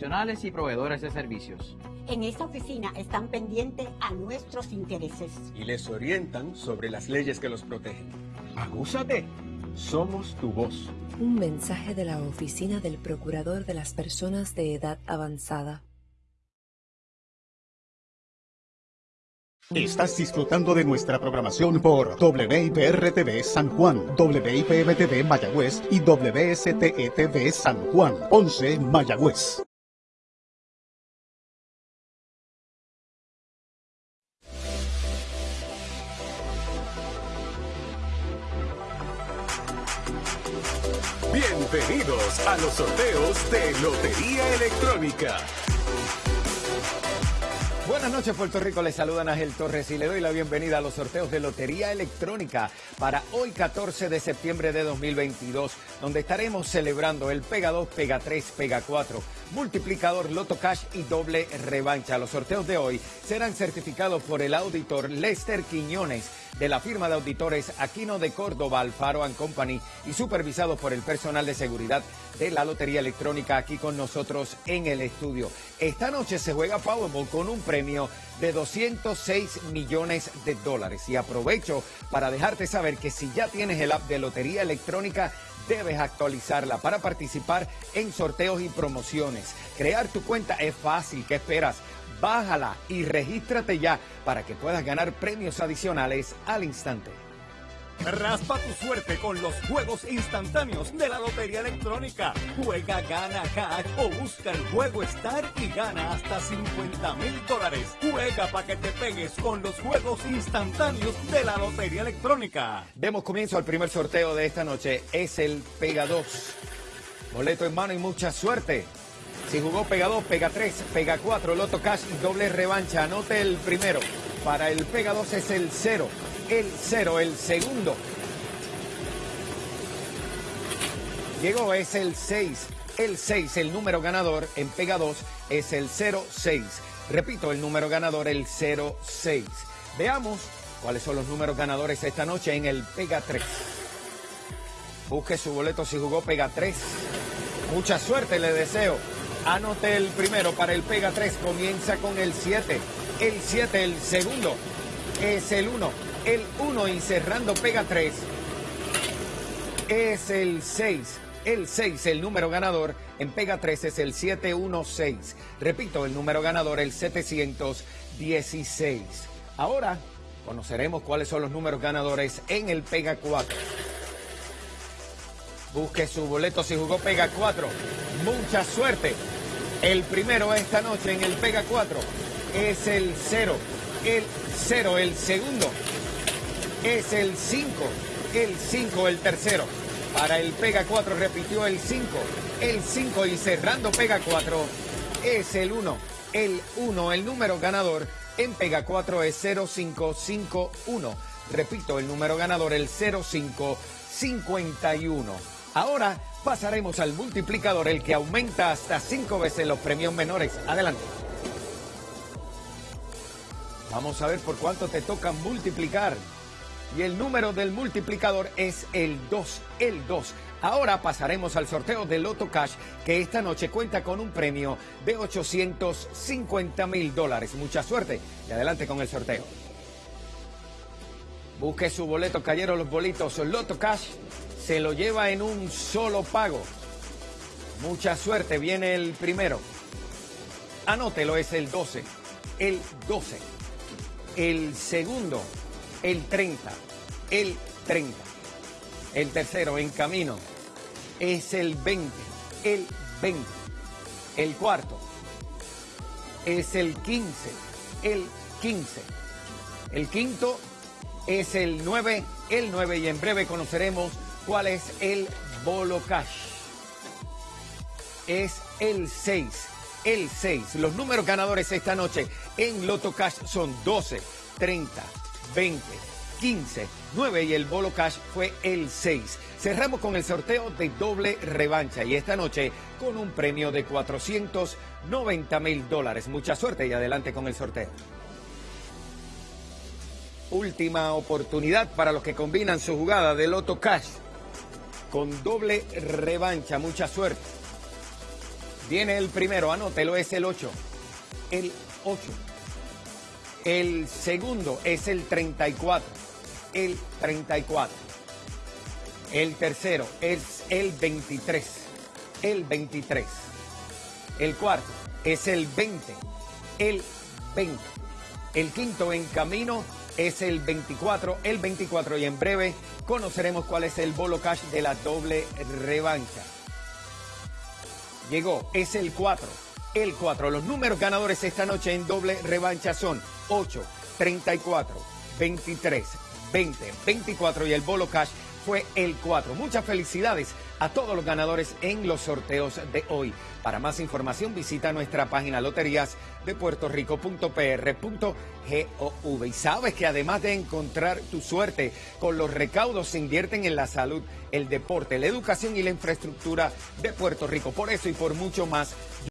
profesionales y proveedores de servicios. En esta oficina están pendientes a nuestros intereses. Y les orientan sobre las leyes que los protegen. Agúzate. Somos tu voz. Un mensaje de la Oficina del Procurador de las Personas de Edad Avanzada. Estás disfrutando de nuestra programación por WIPR-TV San Juan, WIPM-TV Mayagüez y WSTE-TV San Juan, 11 Mayagüez. Bienvenidos a los sorteos de Lotería Electrónica. Buenas noches Puerto Rico, les saluda Ángel Torres y le doy la bienvenida a los sorteos de Lotería Electrónica para hoy 14 de septiembre de 2022, donde estaremos celebrando el Pega 2, Pega 3, Pega 4, multiplicador Loto Cash y doble revancha. Los sorteos de hoy serán certificados por el auditor Lester Quiñones de la firma de auditores Aquino de Córdoba, Alfaro Company y supervisados por el personal de seguridad de la Lotería Electrónica aquí con nosotros en el estudio. Esta noche se juega Powerball con un premio de 206 millones de dólares y aprovecho para dejarte saber que si ya tienes el app de Lotería Electrónica debes actualizarla para participar en sorteos y promociones. Crear tu cuenta es fácil, ¿qué esperas? Bájala y regístrate ya para que puedas ganar premios adicionales al instante. Raspa tu suerte con los juegos instantáneos de la Lotería Electrónica. Juega, gana cash o busca el juego Star y gana hasta 50 mil dólares. Juega para que te pegues con los juegos instantáneos de la Lotería Electrónica. Demos comienzo al primer sorteo de esta noche. Es el Pega 2. Boleto en mano y mucha suerte. Si jugó Pega 2, Pega 3, Pega 4, Loto Cash doble revancha. Anote el primero. Para el Pega 2 es el 0 el 0, el segundo. Llegó, es el 6. El 6, el número ganador en Pega 2 es el 06. Repito, el número ganador, el 06. Veamos cuáles son los números ganadores esta noche en el Pega 3. Busque su boleto si jugó Pega 3. Mucha suerte le deseo. Anote el primero para el Pega 3. Comienza con el 7. El 7, el segundo, es el 1 el 1 y cerrando pega 3 es el 6. El 6, el número ganador en pega 3 es el 716. Repito, el número ganador el 716. Ahora conoceremos cuáles son los números ganadores en el pega 4. Busque su boleto si jugó pega 4. Mucha suerte. El primero esta noche en el pega 4 es el 0. El 0, el segundo es el 5. El 5, el tercero. Para el Pega 4 repitió el 5. El 5 y cerrando Pega 4 es el 1. El 1, el número ganador en Pega 4 es 0551. Repito, el número ganador el 0551. Ahora pasaremos al multiplicador, el que aumenta hasta 5 veces los premios menores. Adelante. Vamos a ver por cuánto te toca multiplicar y el número del multiplicador es el 2, el 2. Ahora pasaremos al sorteo del Loto Cash, que esta noche cuenta con un premio de 850 mil dólares. Mucha suerte y adelante con el sorteo. Busque su boleto, cayeron los bolitos. Loto Cash se lo lleva en un solo pago. Mucha suerte, viene el primero. Anótelo, es el 12. El 12. El segundo el 30, el 30. El tercero en camino es el 20, el 20. El cuarto es el 15, el 15. El quinto es el 9, el 9 y en breve conoceremos cuál es el bolo cash. Es el 6, el 6. Los números ganadores esta noche en Loto Cash son 12, 30, 20, 15, 9 y el bolo cash fue el 6. Cerramos con el sorteo de doble revancha y esta noche con un premio de 490 mil dólares. Mucha suerte y adelante con el sorteo. Última oportunidad para los que combinan su jugada de Loto Cash con doble revancha. Mucha suerte. Viene el primero, anótelo, es el 8. El 8. El segundo es el 34. El 34. El tercero es el 23. El 23. El cuarto es el 20. El 20. El quinto en camino es el 24. El 24 y en breve conoceremos cuál es el bolo cash de la doble revancha. Llegó, es el 4. El 4. Los números ganadores esta noche en doble revancha son 8, 34, 23, 20, 24 y el bolo cash fue el 4. Muchas felicidades a todos los ganadores en los sorteos de hoy. Para más información visita nuestra página loterías de Puerto Rico.pr.gov. Y sabes que además de encontrar tu suerte, con los recaudos se invierten en la salud, el deporte, la educación y la infraestructura de Puerto Rico. Por eso y por mucho más